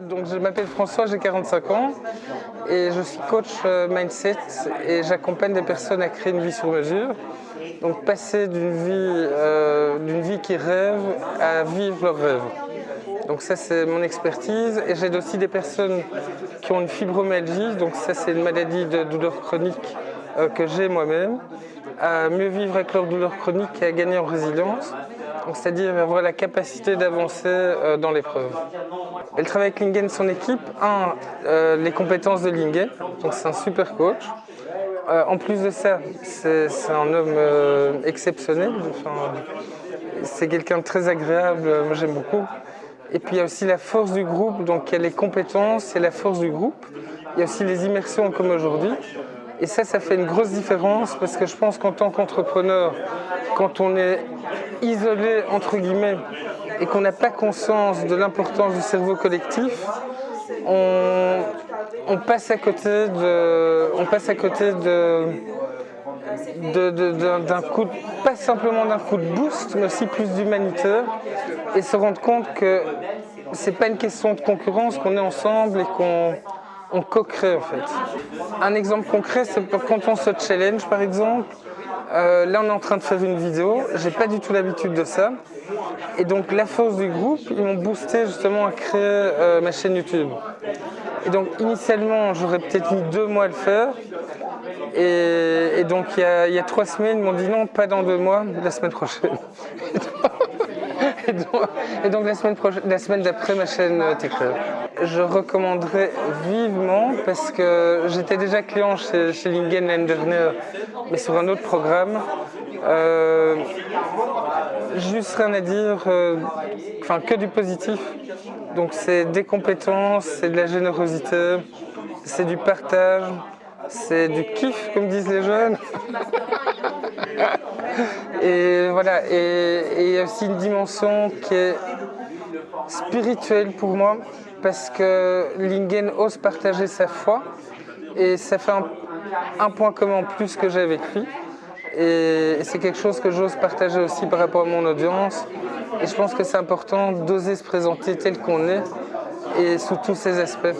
Donc je m'appelle François, j'ai 45 ans et je suis coach euh, mindset et j'accompagne des personnes à créer une vie sur mesure. Donc passer d'une vie, euh, vie qui rêve à vivre leur rêve. Donc ça c'est mon expertise et j'aide aussi des personnes qui ont une fibromyalgie, donc ça c'est une maladie de douleur chronique euh, que j'ai moi-même, à mieux vivre avec leur douleur chronique et à gagner en résilience c'est-à-dire avoir la capacité d'avancer euh, dans l'épreuve. Elle travaille avec Lingen, son équipe. Un, euh, les compétences de Lingen, donc c'est un super coach. Euh, en plus de ça, c'est un homme exceptionnel. c'est quelqu'un de très agréable, moi j'aime beaucoup. Et puis il y a aussi la force du groupe, donc il y a les compétences et la force du groupe. Il y a aussi les immersions comme aujourd'hui. Et ça, ça fait une grosse différence parce que je pense qu'en tant qu'entrepreneur, quand on est isolé, entre guillemets, et qu'on n'a pas conscience de l'importance du cerveau collectif, on, passe à côté de, on passe à côté de, d'un coup, pas simplement d'un coup de boost, mais aussi plus d'humanitaire, et se rendre compte que c'est pas une question de concurrence, qu'on est ensemble et qu'on on co-crée en fait. Un exemple concret, c'est quand on se challenge par exemple, euh, là, on est en train de faire une vidéo. J'ai pas du tout l'habitude de ça. Et donc, la force du groupe, ils m'ont boosté justement à créer euh, ma chaîne YouTube. Et donc, initialement, j'aurais peut-être mis deux mois à le faire. Et, donc, il y, a, trois semaines, ils m'ont dit non, pas dans deux mois, la semaine prochaine. Et donc, la semaine, la semaine d'après, ma chaîne euh, t'éclaire je recommanderais vivement parce que j'étais déjà client chez, chez Lingen l'année dernière, mais sur un autre programme. Euh, juste rien à dire, euh, enfin que du positif. Donc c'est des compétences, c'est de la générosité, c'est du partage, c'est du kiff comme disent les jeunes. et voilà, et il y a aussi une dimension qui est spirituelle pour moi parce que Lingen ose partager sa foi et ça fait un, point commun plus que j'ai avec lui. Et, c'est quelque chose que j'ose partager aussi par rapport à mon audience. Et je pense que c'est important d'oser se présenter tel qu'on est et sous tous ses aspects.